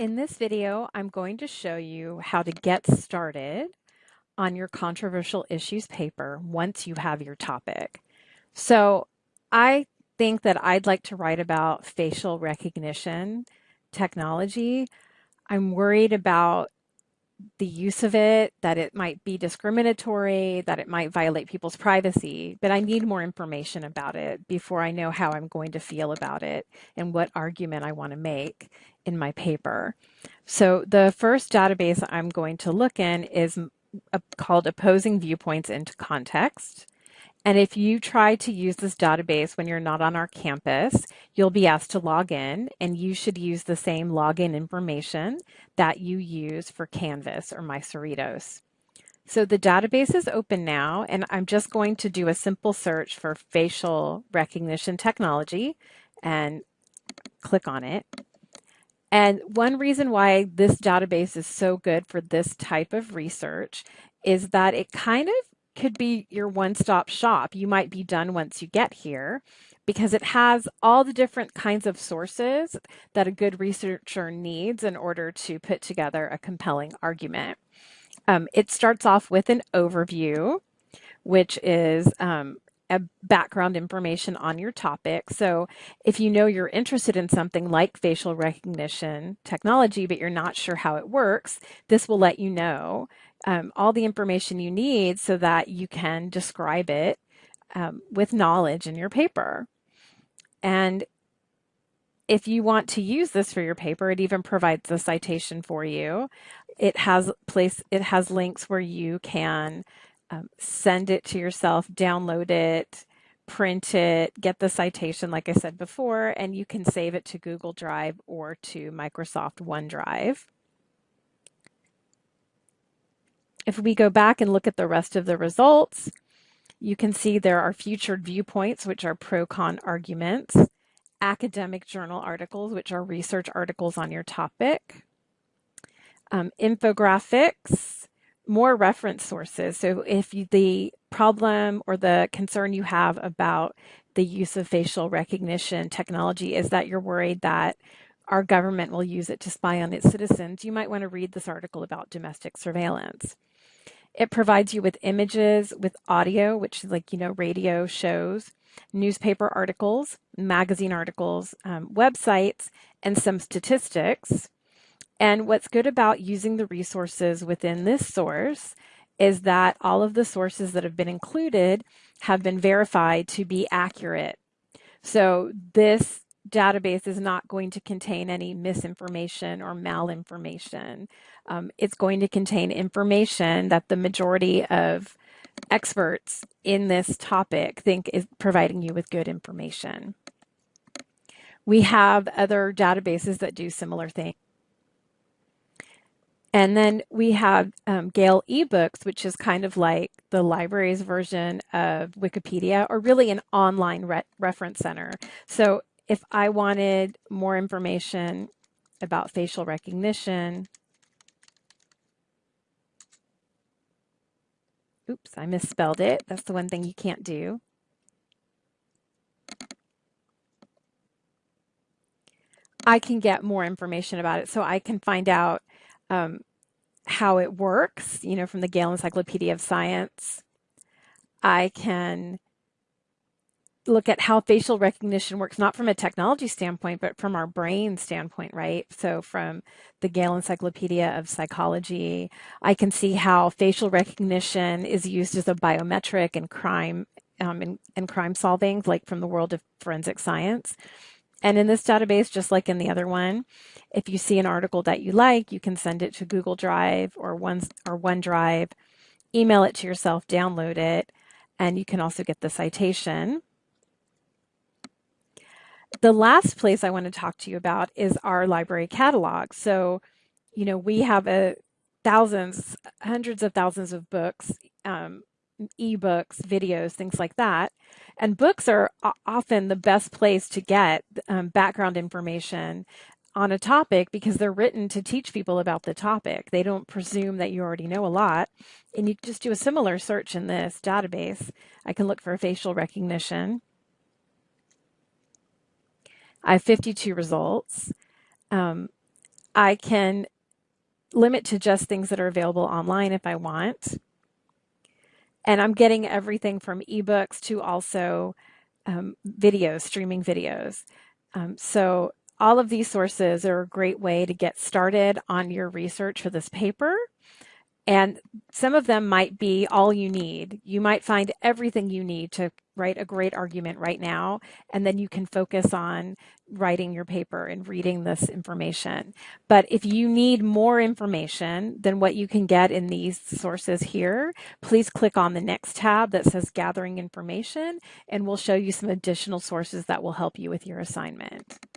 In this video, I'm going to show you how to get started on your controversial issues paper once you have your topic. So I think that I'd like to write about facial recognition technology. I'm worried about the use of it, that it might be discriminatory, that it might violate people's privacy, but I need more information about it before I know how I'm going to feel about it and what argument I want to make in my paper. So the first database I'm going to look in is called Opposing Viewpoints in Context. And if you try to use this database when you're not on our campus, you'll be asked to log in and you should use the same login information that you use for Canvas or MyCerritos. So the database is open now and I'm just going to do a simple search for facial recognition technology and click on it. And one reason why this database is so good for this type of research is that it kind of could be your one-stop shop. You might be done once you get here because it has all the different kinds of sources that a good researcher needs in order to put together a compelling argument. Um, it starts off with an overview, which is um, a background information on your topic. So if you know you're interested in something like facial recognition technology, but you're not sure how it works, this will let you know um, all the information you need so that you can describe it um, with knowledge in your paper. And if you want to use this for your paper, it even provides a citation for you. It has place, it has links where you can um, send it to yourself, download it, print it, get the citation, like I said before, and you can save it to Google Drive or to Microsoft OneDrive. If we go back and look at the rest of the results, you can see there are featured viewpoints, which are pro-con arguments, academic journal articles, which are research articles on your topic, um, infographics, more reference sources. So if you, the problem or the concern you have about the use of facial recognition technology is that you're worried that our government will use it to spy on its citizens, you might want to read this article about domestic surveillance. It provides you with images, with audio, which is like, you know, radio shows, newspaper articles, magazine articles, um, websites, and some statistics. And what's good about using the resources within this source is that all of the sources that have been included have been verified to be accurate. So this database is not going to contain any misinformation or malinformation. Um, it's going to contain information that the majority of experts in this topic think is providing you with good information. We have other databases that do similar things. And then we have um, Gale eBooks, which is kind of like the library's version of Wikipedia, or really an online re reference center. So if I wanted more information about facial recognition, oops, I misspelled it. That's the one thing you can't do. I can get more information about it. So I can find out um, how it works, you know, from the Gale Encyclopedia of Science. I can look at how facial recognition works, not from a technology standpoint, but from our brain standpoint, right? So from the Gale Encyclopedia of Psychology, I can see how facial recognition is used as a biometric in crime um, in, in crime solving, like from the world of forensic science. And in this database, just like in the other one, if you see an article that you like, you can send it to Google Drive or one or OneDrive, email it to yourself, download it, and you can also get the citation. The last place I want to talk to you about is our library catalog. So, you know, we have a thousands, hundreds of thousands of books, um, ebooks, videos, things like that. And books are often the best place to get um, background information on a topic because they're written to teach people about the topic. They don't presume that you already know a lot. And you just do a similar search in this database. I can look for facial recognition. I have 52 results. Um, I can limit to just things that are available online if I want. And I'm getting everything from ebooks to also um, videos, streaming videos. Um, so all of these sources are a great way to get started on your research for this paper. And some of them might be all you need. You might find everything you need to write a great argument right now, and then you can focus on writing your paper and reading this information. But if you need more information than what you can get in these sources here, please click on the next tab that says Gathering Information, and we'll show you some additional sources that will help you with your assignment.